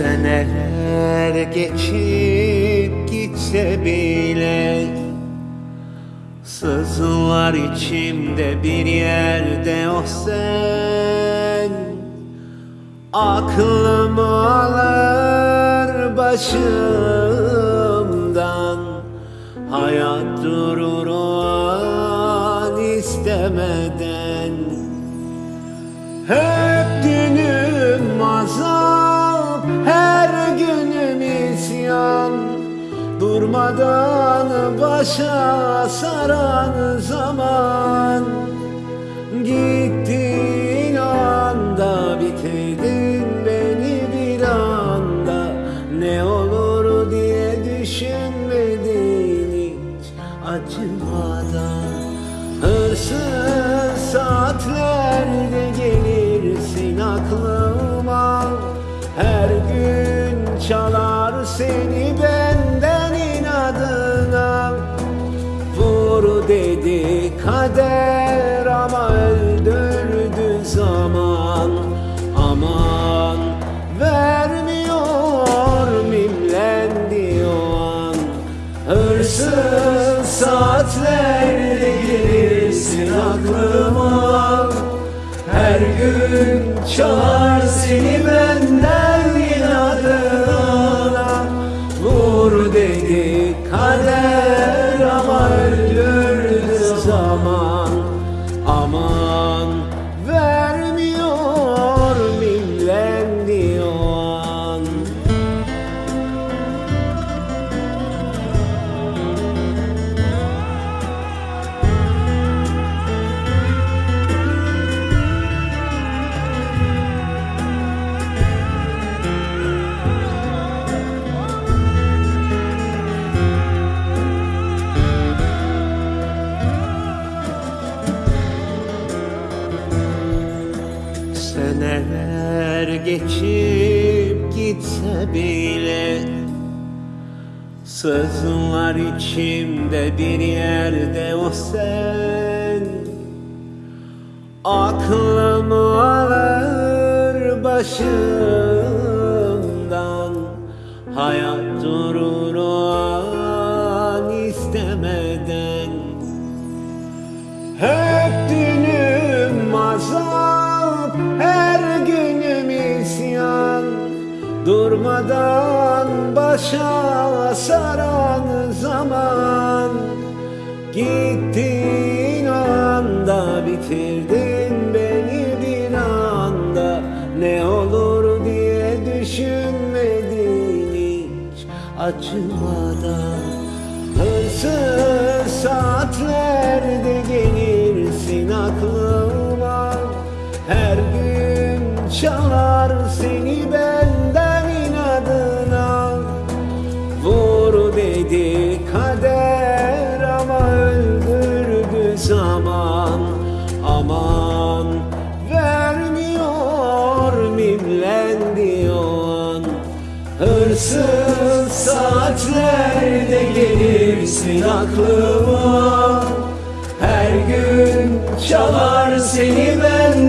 Seneler geçip gitse bile Sızlar içimde bir yerde o sen. Aklımı alır başımdan Hayat durur o an istemeden. Hep Durmadan başa saran zaman Gittin kader ama öldürdü zaman. Aman vermiyor mimlendi o an. Hırsız saatlerde gelirsin aklıma. Her gün çalar geçip gitse bile Sızlar içimde bir yerde o sen. Aklımı alır başımdan Hayat Durmadan başa saran zaman Gittin anda bitirdin beni bir anda. Ne olur diye düşünmedin hiç acımadan. Hırsız saatlerde gelirsin aklıma. Her gün çalar seni benden zaman Aman. Vermiyor mimlendi o an Hırsız saatlerde gelirsin aklıma Her gün çalar seni benden